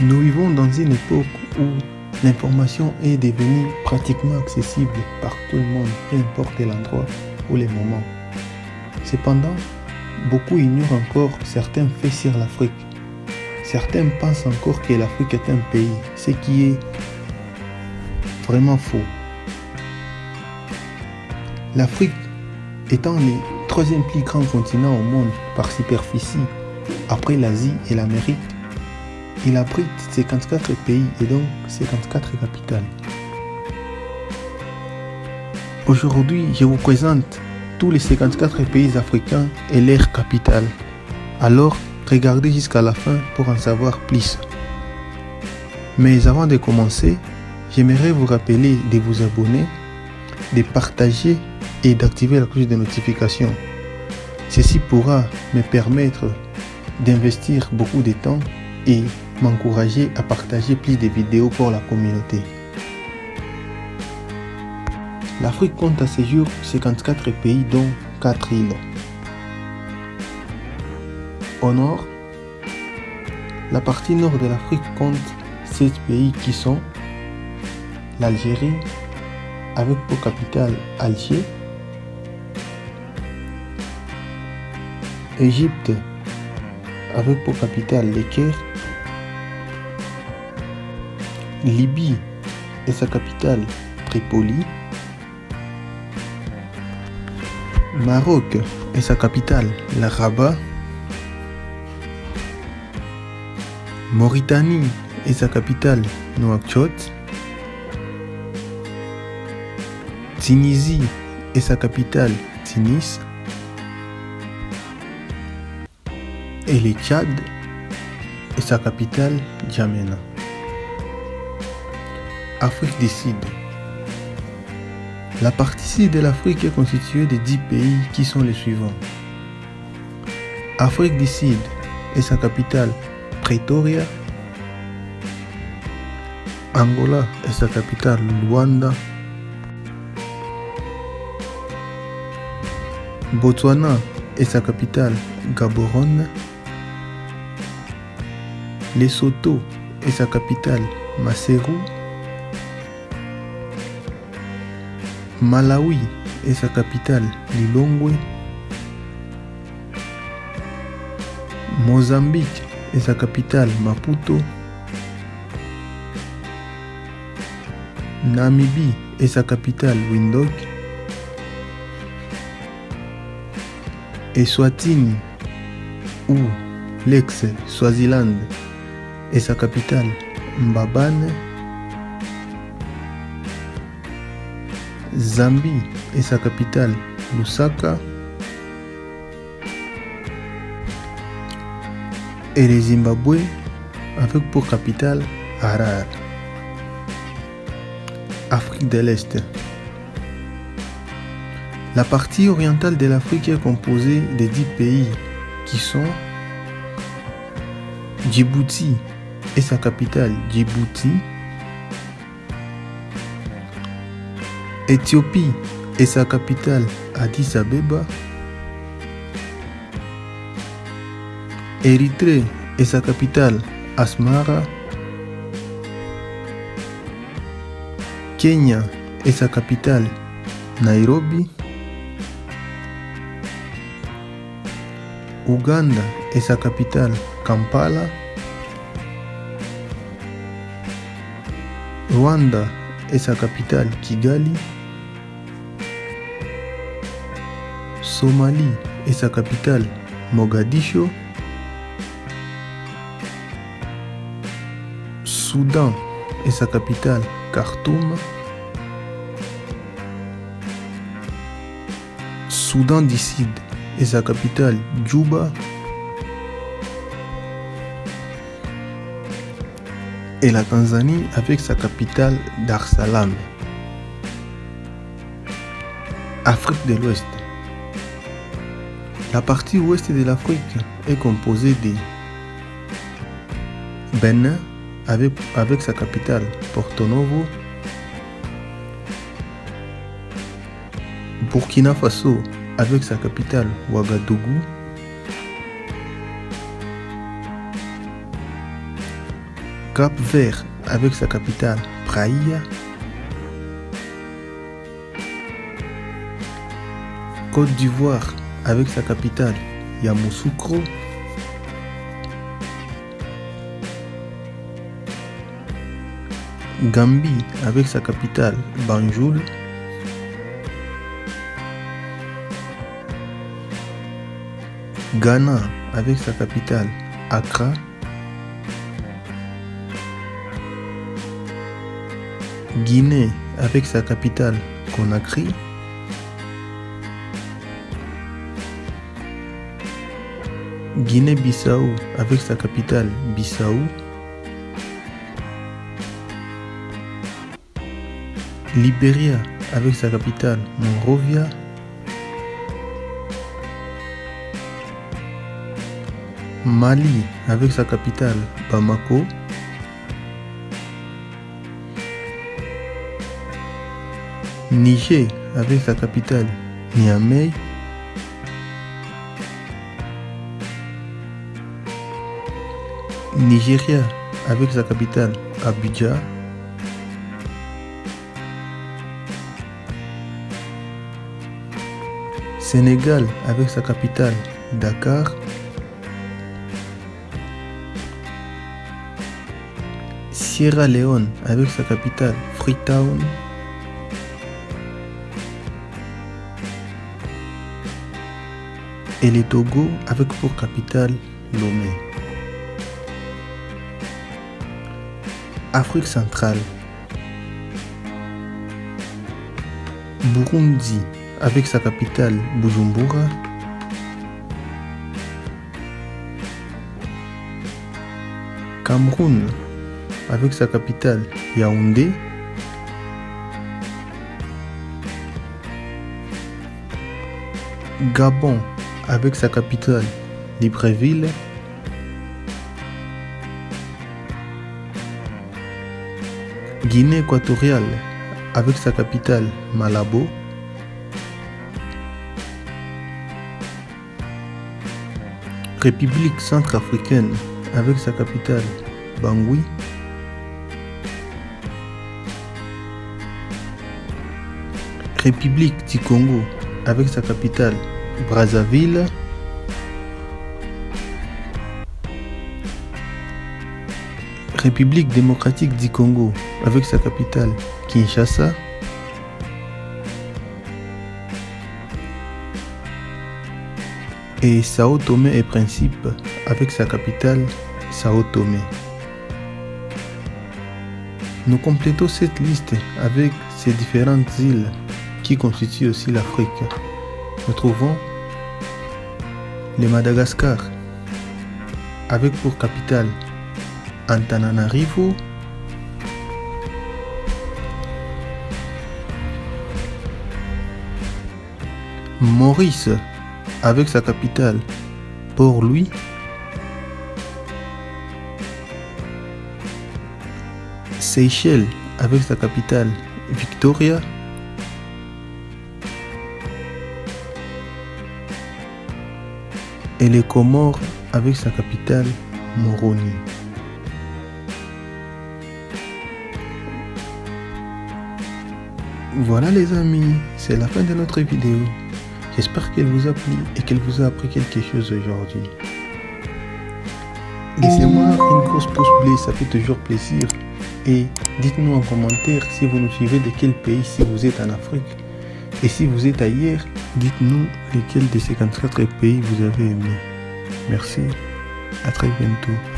Nous vivons dans une époque où l'information est devenue pratiquement accessible par tout le monde, peu importe l'endroit ou les moments. Cependant, beaucoup ignorent encore certains faits sur l'Afrique. Certains pensent encore que l'Afrique est un pays, ce qui est vraiment faux. L'Afrique étant le troisième plus grand continent au monde par superficie, après l'Asie et l'Amérique, il abrite 54 pays et donc 54 capitales. Aujourd'hui, je vous présente tous les 54 pays africains et leurs capitales. Alors, regardez jusqu'à la fin pour en savoir plus. Mais avant de commencer, j'aimerais vous rappeler de vous abonner, de partager et d'activer la cloche de notification. Ceci pourra me permettre d'investir beaucoup de temps et m'encourager à partager plus de vidéos pour la communauté. L'Afrique compte à ce jour 54 pays dont 4 îles. Au nord, la partie nord de l'Afrique compte 7 pays qui sont l'Algérie avec pour capitale Alger, Égypte avec pour capitale Le Caire, Libye et sa capitale Tripoli, Maroc et sa capitale la Rabat, Mauritanie et sa capitale Nouakchott, Tunisie et sa capitale Tunis, et le Tchad et sa capitale Djamena. Afrique du Sud. La partie sud de l'Afrique est constituée de 10 pays qui sont les suivants. Afrique du Sud et sa capitale Pretoria. Angola et sa capitale Luanda. Botswana et sa capitale Gaborone. Lesotho et sa capitale Maseru. Malawi et sa capitale Lilongwe. Mozambique et sa capitale Maputo. Namibie et sa capitale Windhoek. Eswatini ou l'ex-Swaziland et sa capitale Mbabane. Zambie et sa capitale Lusaka. Et le Zimbabwe avec pour capitale Harare. Afrique de l'Est. La partie orientale de l'Afrique est composée de 10 pays qui sont Djibouti et sa capitale Djibouti, Éthiopie et sa capitale Addis Abeba, Érythrée et sa capitale Asmara, Kenya et sa capitale Nairobi, Ouganda et sa capitale Kampala, Rwanda et sa capitale Kigali, Somalie et sa capitale Mogadiscio, Soudan et sa capitale Khartoum, Soudan du Sud et sa capitale Djouba, et la Tanzanie avec sa capitale Dar es Salaam. Afrique de l'Ouest. La partie ouest de l'Afrique est composée de Benin avec, sa capitale Porto Novo, Burkina Faso avec sa capitale Ouagadougou, Cap Vert avec sa capitale Praia. Côte d'Ivoire avec sa capitale Yamoussoukro. Gambie avec sa capitale Banjul. Ghana avec sa capitale Accra. Guinée avec sa capitale Conakry. Guinée-Bissau avec sa capitale Bissau. Libéria avec sa capitale Monrovia. Mali avec sa capitale Bamako. Niger avec sa capitale Niamey. Nigeria avec sa capitale Abuja. Sénégal avec sa capitale Dakar. Sierra Leone avec sa capitale Freetown. Et le Togo avec pour capitale Lomé. Afrique centrale. Burundi avec sa capitale Bujumbura. Cameroun avec sa capitale Yaoundé. Gabon avec sa capitale Libreville. Guinée équatoriale avec sa capitale Malabo. République centrafricaine avec sa capitale Bangui. République du Congo avec sa capitale Brazzaville. République démocratique du Congo avec sa capitale Kinshasa. Et Sao Tomé et Principe avec sa capitale Sao Tomé. Nous complétons cette liste avec ces différentes îles qui constituent aussi l'Afrique. Nous trouvons le Madagascar avec pour capitale Antananarivo, Maurice avec sa capitale Port-Louis, Seychelles avec sa capitale Victoria, et les Comores avec sa capitale Moroni. Voilà les amis, c'est la fin de notre vidéo. J'espère qu'elle vous a plu et qu'elle vous a appris quelque chose aujourd'hui. Laissez-moi une grosse pouce bleu, ça fait toujours plaisir. Et dites-nous en commentaire si vous nous suivez de quel pays, si vous êtes en Afrique. Et si vous êtes ailleurs, dites-nous lequel de ces 54 pays vous avez aimé. Merci, à très bientôt.